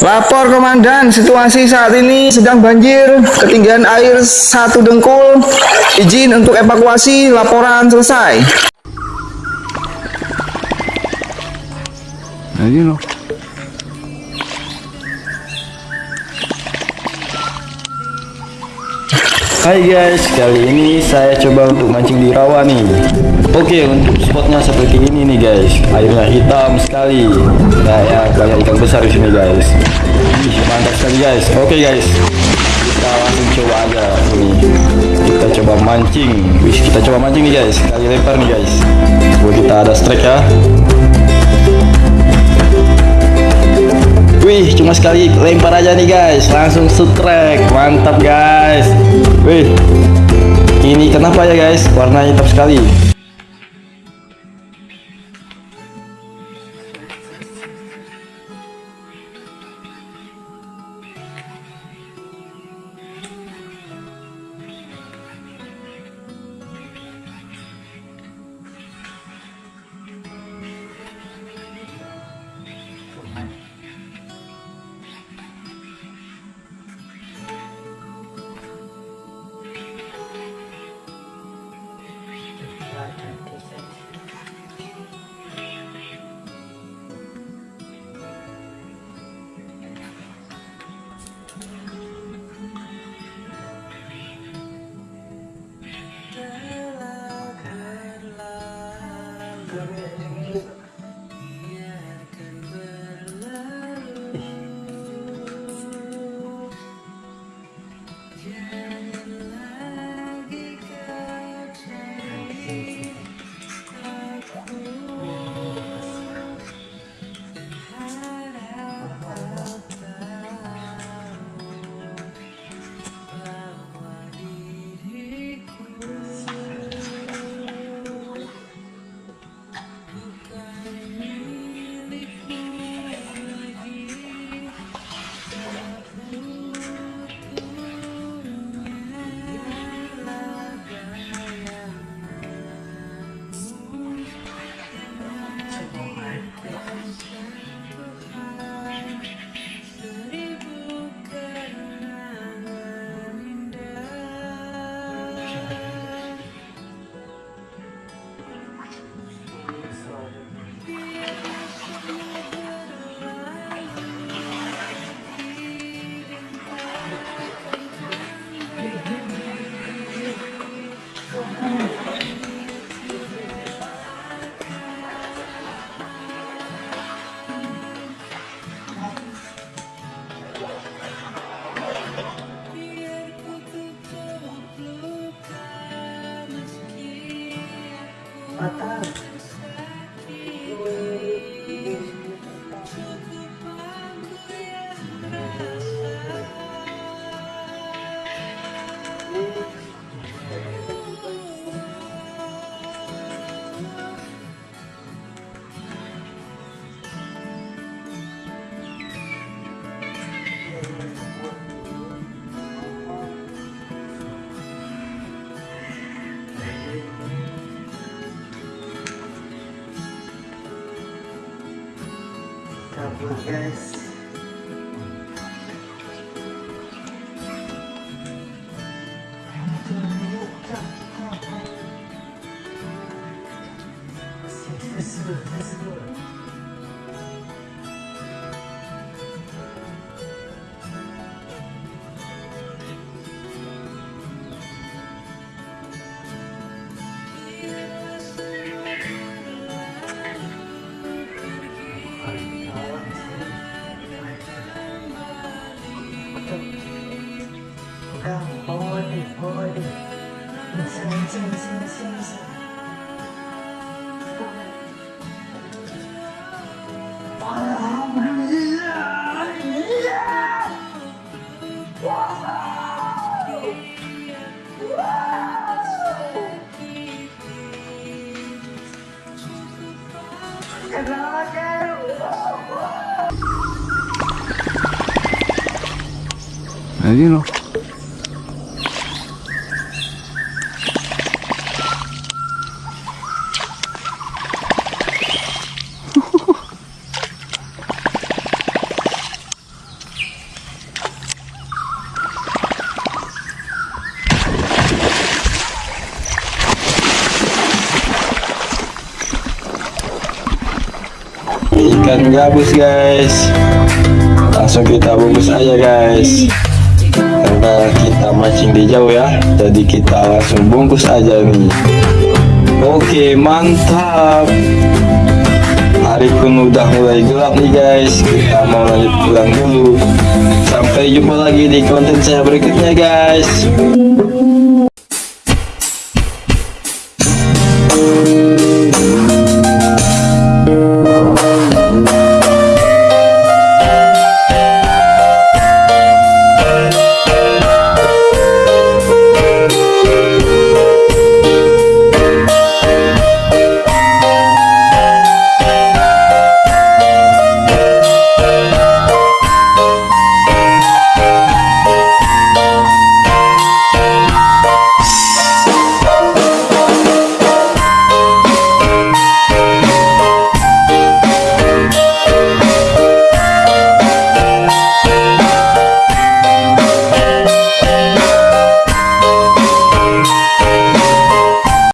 Lapor komandan, situasi saat ini sedang banjir, ketinggian air satu dengkul. Izin untuk evakuasi, laporan selesai. Nah, ini loh. Hai guys, kali ini saya coba untuk mancing di rawa nih. Oke, untuk spotnya seperti ini nih guys. Airnya hitam sekali. Kayak banyak ikan besar di sini guys. Ih, Mantap sekali guys. Oke guys Kita langsung coba aja. Ini Kita coba mancing. Wih, Kita coba mancing nih guys. Kali lempar nih guys. Coba kita ada strike ya. Wih, cuma sekali lempar aja nih guys, langsung strike, mantap guys. Wih, ini kenapa ya guys, warnanya hitam sekali. Tchau! Kabur guys. Nah, ini ikan gabus guys. Langsung kita bungkus aja guys. Karena kita mancing di jauh ya. Jadi kita langsung bungkus aja nih oke mantap. Hari pun udah mulai gelap nih guys. Kita mau lanjut pulang dulu. Sampai jumpa lagi di konten saya berikutnya guys